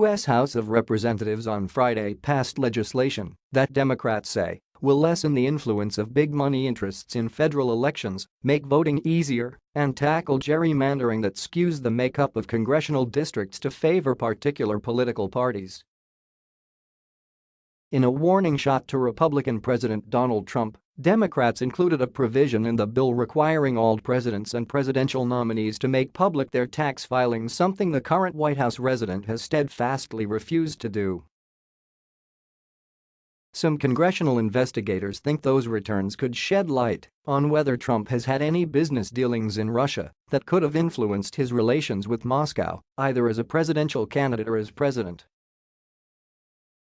U.S. House of Representatives on Friday passed legislation that Democrats say will lessen the influence of big money interests in federal elections, make voting easier, and tackle gerrymandering that skews the makeup of congressional districts to favor particular political parties. In a warning shot to Republican President Donald Trump, Democrats included a provision in the bill requiring all presidents and presidential nominees to make public their tax filings something the current White House resident has steadfastly refused to do. Some congressional investigators think those returns could shed light on whether Trump has had any business dealings in Russia that could have influenced his relations with Moscow, either as a presidential candidate or as president.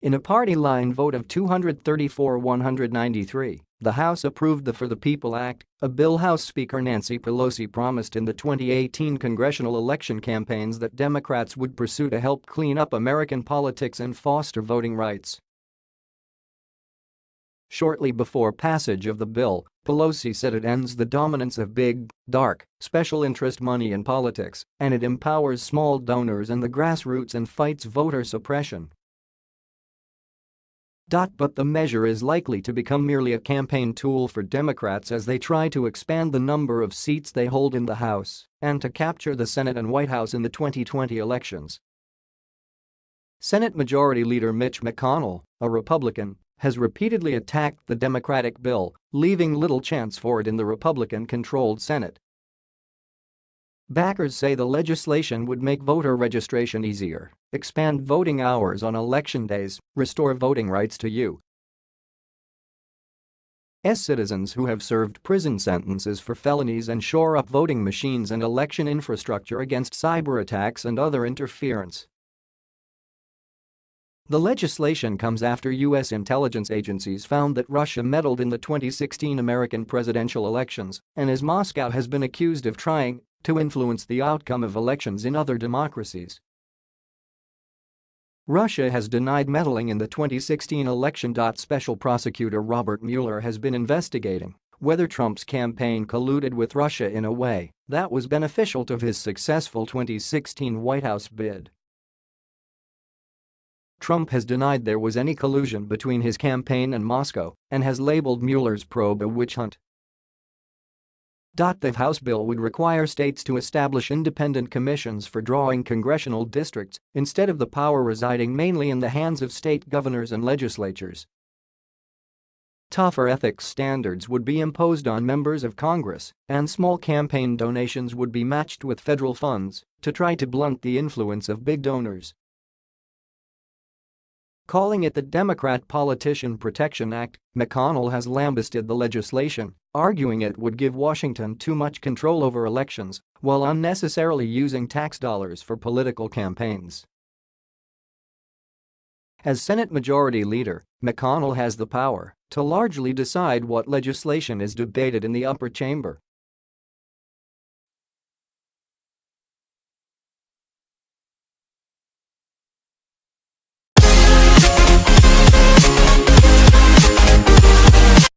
In a party line vote of 234-193, the House approved the For the People Act, a bill House Speaker Nancy Pelosi promised in the 2018 congressional election campaigns that Democrats would pursue to help clean up American politics and foster voting rights. Shortly before passage of the bill, Pelosi said it ends the dominance of big, dark, special interest money in politics, and it empowers small donors and the grassroots and fights voter suppression. But the measure is likely to become merely a campaign tool for Democrats as they try to expand the number of seats they hold in the House and to capture the Senate and White House in the 2020 elections. Senate Majority Leader Mitch McConnell, a Republican, has repeatedly attacked the Democratic bill, leaving little chance for it in the Republican-controlled Senate. Backers say the legislation would make voter registration easier, expand voting hours on election days, restore voting rights to you. S citizens who have served prison sentences for felonies and shore up voting machines and election infrastructure against cyber attacks and other interference. The legislation comes after U.S. intelligence agencies found that Russia meddled in the 2016 American presidential elections and as Moscow has been accused of trying to influence the outcome of elections in other democracies. Russia has denied meddling in the 2016 election. Special prosecutor Robert Mueller has been investigating whether Trump's campaign colluded with Russia in a way that was beneficial to his successful 2016 White House bid. Trump has denied there was any collusion between his campaign and Moscow and has labeled Mueller's probe a witch hunt. The House bill would require states to establish independent commissions for drawing congressional districts instead of the power residing mainly in the hands of state governors and legislatures. Tougher ethics standards would be imposed on members of Congress, and small campaign donations would be matched with federal funds to try to blunt the influence of big donors. Calling it the Democrat Politician Protection Act, McConnell has lambasted the legislation, arguing it would give Washington too much control over elections while unnecessarily using tax dollars for political campaigns. As Senate Majority Leader, McConnell has the power to largely decide what legislation is debated in the upper chamber